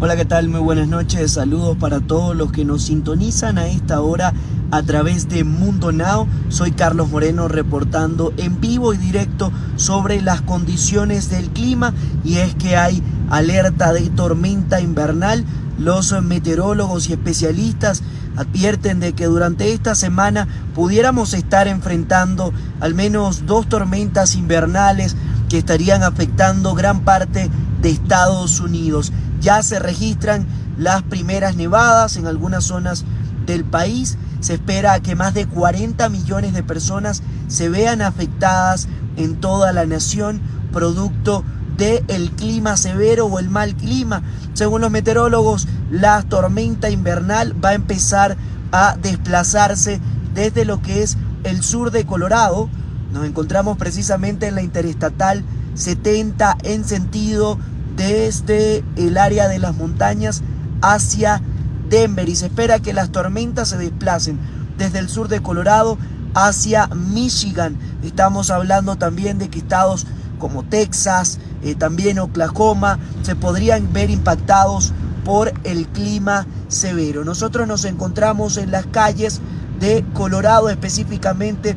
Hola, ¿qué tal? Muy buenas noches. Saludos para todos los que nos sintonizan a esta hora a través de Mundo Now. Soy Carlos Moreno reportando en vivo y directo sobre las condiciones del clima y es que hay alerta de tormenta invernal. Los meteorólogos y especialistas advierten de que durante esta semana pudiéramos estar enfrentando al menos dos tormentas invernales que estarían afectando gran parte de Estados Unidos. Ya se registran las primeras nevadas en algunas zonas del país. Se espera que más de 40 millones de personas se vean afectadas en toda la nación producto del clima severo o el mal clima. Según los meteorólogos, la tormenta invernal va a empezar a desplazarse desde lo que es el sur de Colorado. Nos encontramos precisamente en la interestatal 70 en sentido desde el área de las montañas hacia Denver y se espera que las tormentas se desplacen desde el sur de Colorado hacia Michigan. Estamos hablando también de que estados como Texas, eh, también Oklahoma, se podrían ver impactados por el clima severo. Nosotros nos encontramos en las calles de Colorado, específicamente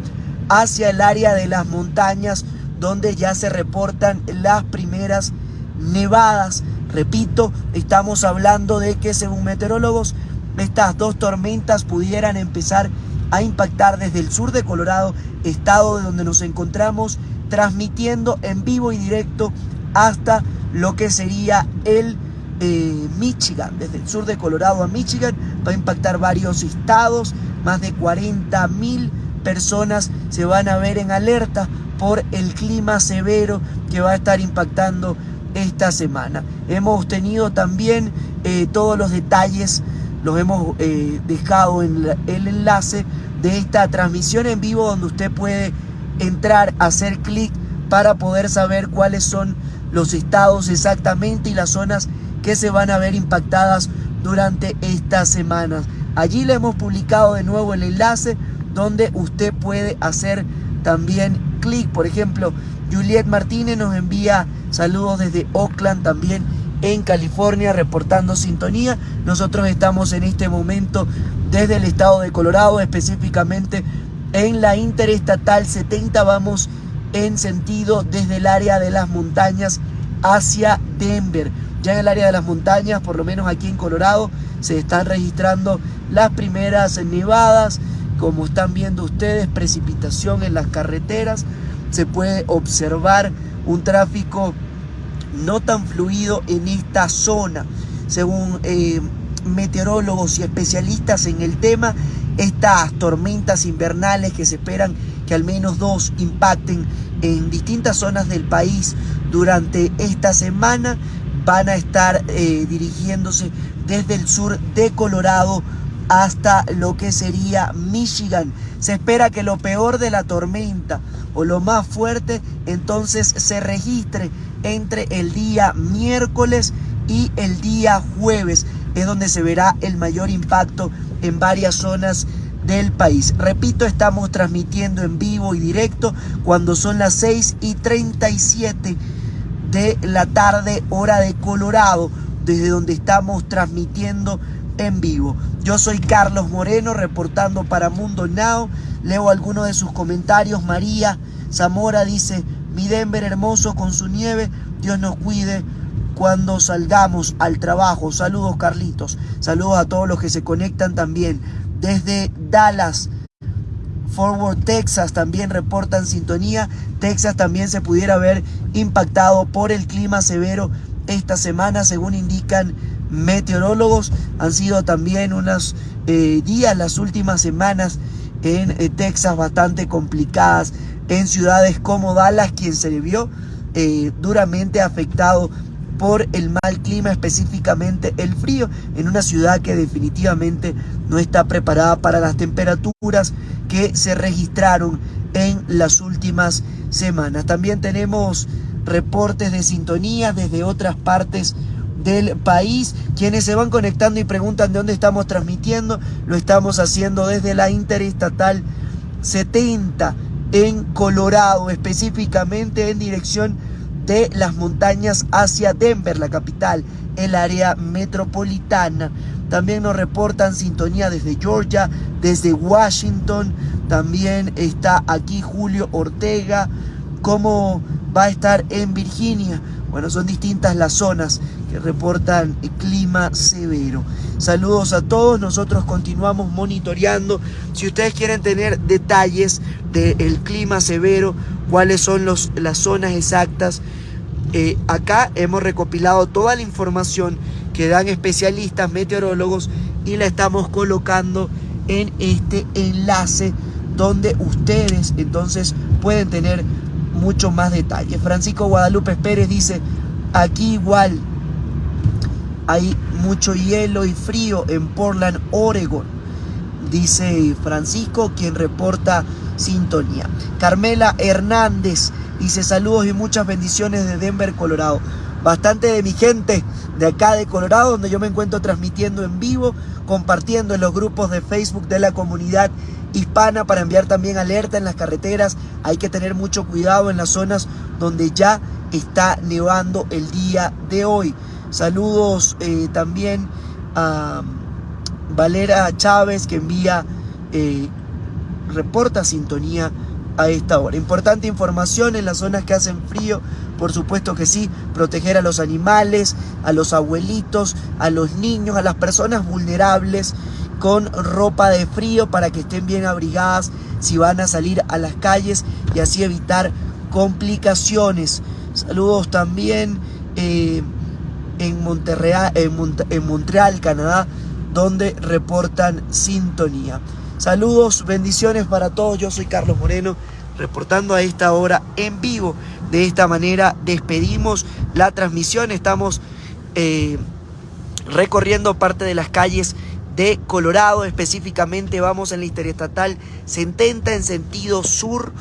hacia el área de las montañas, donde ya se reportan las primeras nevadas. Repito, estamos hablando de que según meteorólogos, estas dos tormentas pudieran empezar a impactar desde el sur de Colorado, estado de donde nos encontramos, transmitiendo en vivo y directo hasta lo que sería el eh, Michigan, desde el sur de Colorado a Michigan, va a impactar varios estados, más de 40 mil personas se van a ver en alerta por el clima severo que va a estar impactando esta semana. Hemos tenido también eh, todos los detalles, los hemos eh, dejado en el enlace de esta transmisión en vivo donde usted puede entrar, hacer clic para poder saber cuáles son los estados exactamente y las zonas que se van a ver impactadas durante estas semanas. Allí le hemos publicado de nuevo el enlace donde usted puede hacer también clic. Por ejemplo, Juliet Martínez nos envía saludos desde Oakland también en California reportando sintonía. Nosotros estamos en este momento desde el estado de Colorado, específicamente en la Interestatal 70. Vamos en sentido desde el área de las montañas hacia Denver. Ya en el área de las montañas, por lo menos aquí en Colorado, se están registrando las primeras nevadas. Como están viendo ustedes, precipitación en las carreteras se puede observar un tráfico no tan fluido en esta zona. Según eh, meteorólogos y especialistas en el tema, estas tormentas invernales que se esperan que al menos dos impacten en distintas zonas del país durante esta semana van a estar eh, dirigiéndose desde el sur de Colorado hasta lo que sería Michigan. Se espera que lo peor de la tormenta o lo más fuerte entonces se registre entre el día miércoles y el día jueves. Es donde se verá el mayor impacto en varias zonas del país. Repito, estamos transmitiendo en vivo y directo cuando son las 6 y 37 de la tarde, hora de Colorado, desde donde estamos transmitiendo en vivo. Yo soy Carlos Moreno reportando para Mundo Now. Leo algunos de sus comentarios. María Zamora dice, mi Denver hermoso con su nieve, Dios nos cuide cuando salgamos al trabajo. Saludos Carlitos, saludos a todos los que se conectan también. Desde Dallas, Forward Texas también reportan sintonía. Texas también se pudiera ver impactado por el clima severo esta semana, según indican meteorólogos. Han sido también unos eh, días, las últimas semanas en eh, Texas bastante complicadas. En ciudades como Dallas, quien se vio eh, duramente afectado por el mal clima, específicamente el frío, en una ciudad que definitivamente no está preparada para las temperaturas que se registraron en las últimas semanas. También tenemos reportes de sintonía desde otras partes del país. Quienes se van conectando y preguntan de dónde estamos transmitiendo, lo estamos haciendo desde la Interestatal 70 en Colorado, específicamente en dirección de las montañas hacia Denver, la capital, el área metropolitana. También nos reportan sintonía desde Georgia, desde Washington. También está aquí Julio Ortega. ¿Cómo va a estar en Virginia? Bueno, son distintas las zonas que reportan clima severo. Saludos a todos, nosotros continuamos monitoreando. Si ustedes quieren tener detalles del clima severo, cuáles son los, las zonas exactas, eh, acá hemos recopilado toda la información que dan especialistas, meteorólogos y la estamos colocando en este enlace donde ustedes entonces pueden tener mucho más detalle. Francisco Guadalupe Pérez dice, aquí igual hay mucho hielo y frío en Portland, Oregon. Dice Francisco, quien reporta sintonía. Carmela Hernández dice saludos y muchas bendiciones de Denver, Colorado. Bastante de mi gente de acá de Colorado, donde yo me encuentro transmitiendo en vivo, compartiendo en los grupos de Facebook de la comunidad hispana para enviar también alerta en las carreteras. Hay que tener mucho cuidado en las zonas donde ya está nevando el día de hoy. Saludos eh, también a Valera Chávez que envía, eh, reporta sintonía a esta hora. Importante información en las zonas que hacen frío, por supuesto que sí, proteger a los animales, a los abuelitos, a los niños, a las personas vulnerables con ropa de frío para que estén bien abrigadas si van a salir a las calles y así evitar complicaciones. Saludos también eh, en, Monterreal, en Montreal, Canadá, donde reportan sintonía. Saludos, bendiciones para todos. Yo soy Carlos Moreno, reportando a esta hora en vivo. De esta manera despedimos la transmisión. Estamos eh, recorriendo parte de las calles de Colorado, específicamente vamos en la interestatal 70 en sentido sur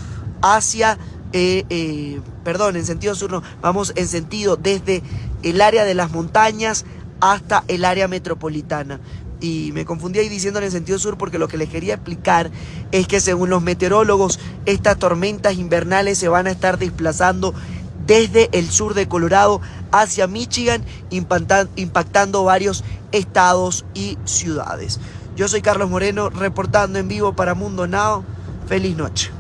hacia, eh, eh, perdón, en sentido sur no, vamos en sentido desde el área de las montañas hasta el área metropolitana. Y me confundí ahí diciendo en sentido sur porque lo que les quería explicar es que según los meteorólogos, estas tormentas invernales se van a estar desplazando desde el sur de Colorado hacia Michigan, impactando varios estados y ciudades. Yo soy Carlos Moreno, reportando en vivo para Mundo Now. Feliz noche.